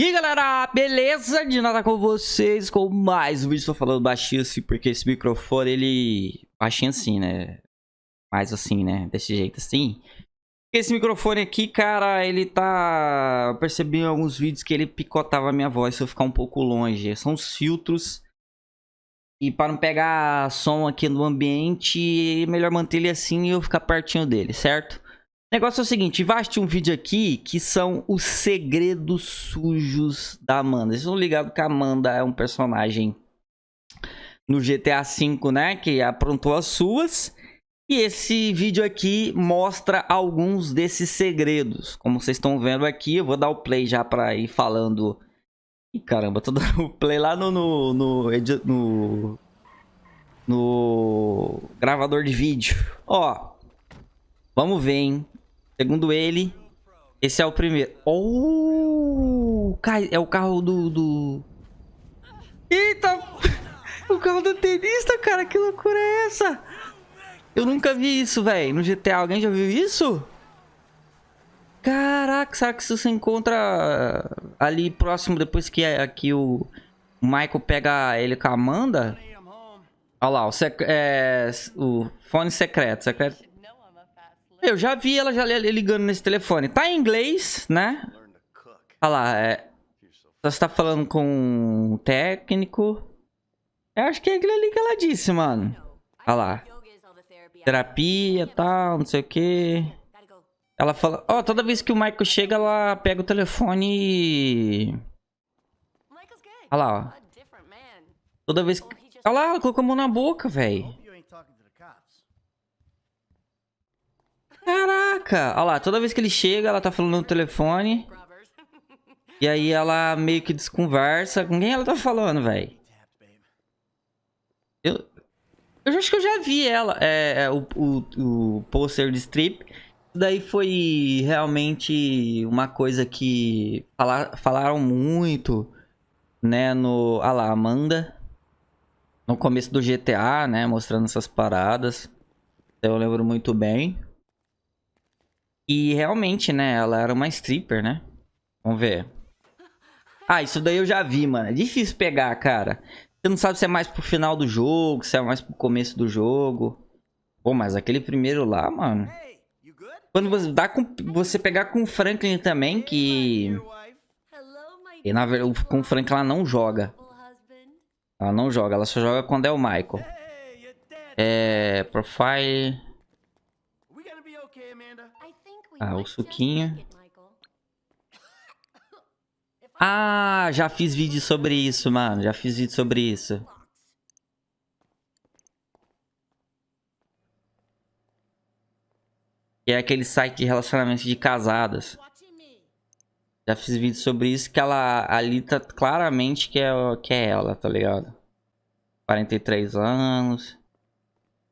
E aí galera, beleza? De nada com vocês com mais um vídeo, estou falando baixinho assim porque esse microfone ele... Baixinho assim, né? Mais assim, né? Desse jeito assim Esse microfone aqui, cara, ele tá... Eu percebi em alguns vídeos que ele picotava a minha voz se eu ficar um pouco longe São os filtros E para não pegar som aqui no ambiente, é melhor manter ele assim e eu ficar pertinho dele, certo? Negócio é o seguinte, assistir um vídeo aqui que são os segredos sujos da Amanda. Vocês estão ligados que a Amanda é um personagem no GTA V, né? Que aprontou as suas. E esse vídeo aqui mostra alguns desses segredos. Como vocês estão vendo aqui, eu vou dar o play já pra ir falando... Ih, caramba, tô dando o play lá no, no, no, no, no gravador de vídeo. Ó, vamos ver, hein? Segundo ele, esse é o primeiro. Oh! É o carro do... do... Eita! O carro do tenista, cara. Que loucura é essa? Eu nunca vi isso, velho. No GTA, alguém já viu isso? Caraca, será que isso se encontra ali próximo depois que aqui o Michael pega ele com a Amanda? Olha lá, o, sec é, o fone secreto. Secreto eu já vi ela já ligando nesse telefone. Tá em inglês, né? Olha lá, é... Você tá falando com um técnico. Eu acho que é aquilo ali que ela disse, mano. Olha lá. Terapia tal, não sei o que. Ela fala... Ó, oh, toda vez que o Michael chega, ela pega o telefone e... Olha lá, ó. Toda vez que... Olha lá, ela colocou a mão na boca, velho. Caraca! Olha lá, toda vez que ele chega, ela tá falando no telefone. E aí ela meio que desconversa. Com quem ela tá falando, velho? Eu, eu acho que eu já vi ela. É, é o, o, o pôster de strip. Daí foi realmente uma coisa que falar, falaram muito, né, no... Olha lá, Amanda. No começo do GTA, né, mostrando essas paradas. Eu lembro muito bem. E realmente, né, ela era uma stripper, né? Vamos ver. Ah, isso daí eu já vi, mano. É difícil pegar, cara. Você não sabe se é mais pro final do jogo, se é mais pro começo do jogo. Pô, mas aquele primeiro lá, mano... Quando você dá com... Você pegar com o Franklin também, que... E na verdade, com o Franklin ela não joga. Ela não joga, ela só joga quando é o Michael. É... Profile... Ah, o suquinho. Ah, já fiz vídeo sobre isso, mano. Já fiz vídeo sobre isso. Que é aquele site de relacionamento de casadas. Já fiz vídeo sobre isso, que ela ali tá claramente que é, que é ela, tá ligado? 43 anos.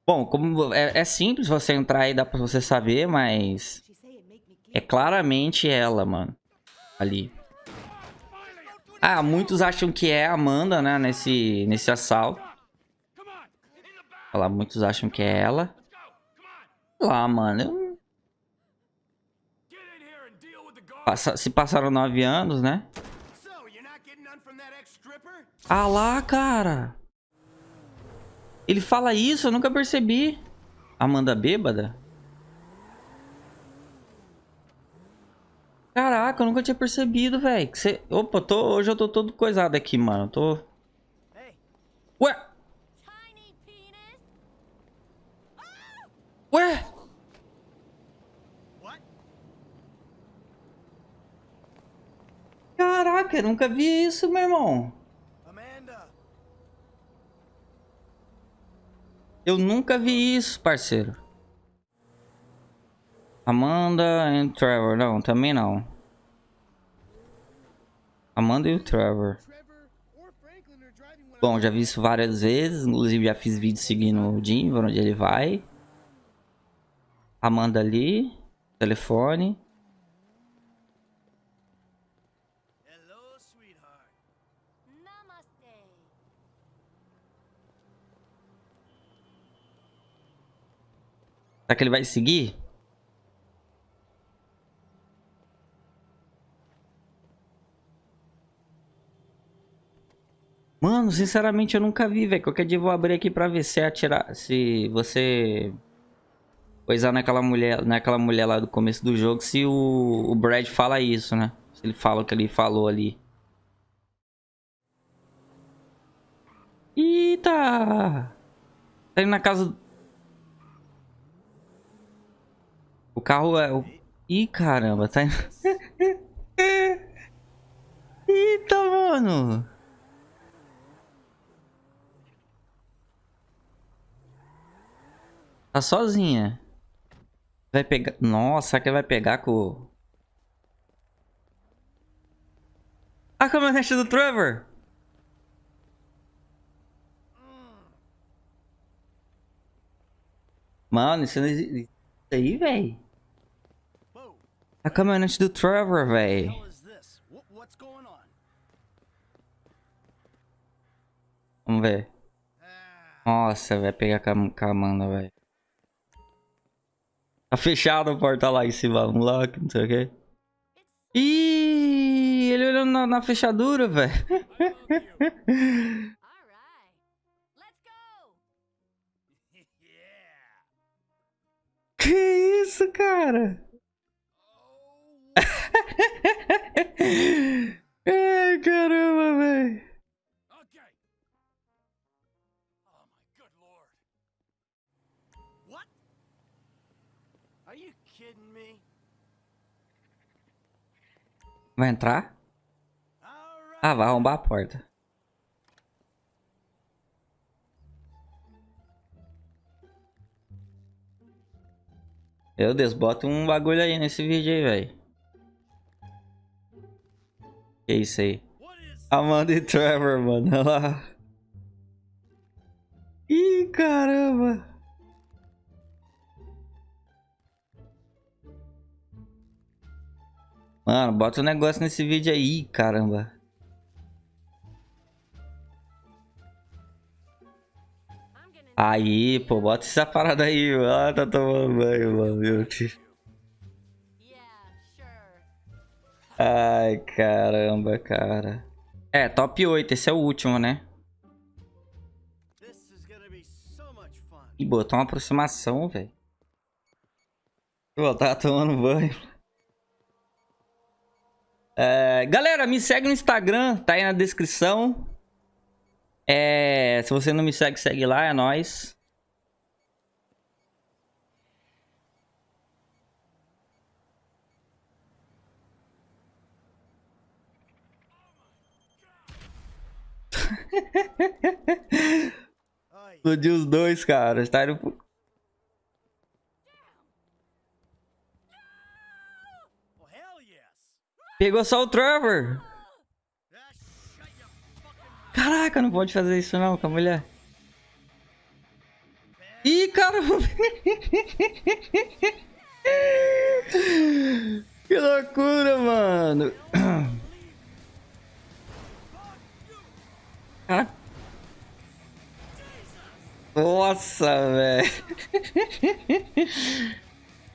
Bom, como é, é simples você entrar aí, dá pra você saber, mas... É claramente ela, mano. Ali. Ah, muitos acham que é a Amanda, né? Nesse, nesse assalto. Olha lá, muitos acham que é ela. Lá, mano. Eu... Passa... Se passaram nove anos, né? Ah lá, cara. Ele fala isso, eu nunca percebi. Amanda bêbada? Caraca, eu nunca tinha percebido, velho. Você... Opa, tô... hoje eu tô todo coisado aqui, mano. Tô... Ué? Ué? Caraca, eu nunca vi isso, meu irmão. Eu nunca vi isso, parceiro. Amanda e Trevor. Não, também não. Amanda e o Trevor. Bom, já vi isso várias vezes. Inclusive já fiz vídeo seguindo o Jim, onde ele vai. Amanda ali. Telefone. Será que ele vai seguir? Mano, sinceramente eu nunca vi, velho. Qualquer dia eu vou abrir aqui pra ver se atirar. Se você. Coisar naquela mulher, naquela mulher lá do começo do jogo, se o, o Brad fala isso, né? Se ele fala o que ele falou ali. Eita! Tá indo na casa. O carro é. O... Ih, caramba, tá indo. Eita, mano! Tá sozinha. Vai pegar... Nossa, que vai pegar com... A caminhonete do Trevor! Mano, isso não existe... Isso aí, véi. A caminhonete do Trevor, véi. Vamos ver. Nossa, vai pegar com a Amanda, velho. Tá fechada a porta lá em cima. Vamos lá, não sei o que. Ih, ele olhando na, na fechadura, velho. que isso, cara? Ai, caramba, velho. Vai entrar? Ah, vai arrombar a porta. Meu Deus, bota um bagulho aí nesse vídeo aí, velho. Que isso aí? Amanda e Trevor, mano. Olha lá. Mano, bota um negócio nesse vídeo aí, caramba. Aí, pô, bota essa parada aí, Ah, tá tomando banho, mano, meu tio. Ai, caramba, cara. É, top 8, esse é o último, né? E botou uma aproximação, velho. Pô, tava tomando banho. É, galera, me segue no Instagram, tá aí na descrição. É, se você não me segue, segue lá, é nóis. Explodiu os dois, cara. Tá indo... Pegou só o Trevor. Caraca, não pode fazer isso não com a mulher. Ih, cara. que loucura, mano. Caraca. Nossa, velho.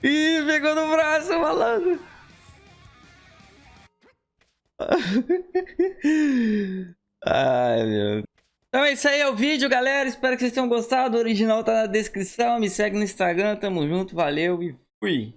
Ih, pegou no braço, malandro. Ai, meu. Então é isso aí, é o vídeo, galera. Espero que vocês tenham gostado. O original tá na descrição. Me segue no Instagram. Tamo junto, valeu e fui.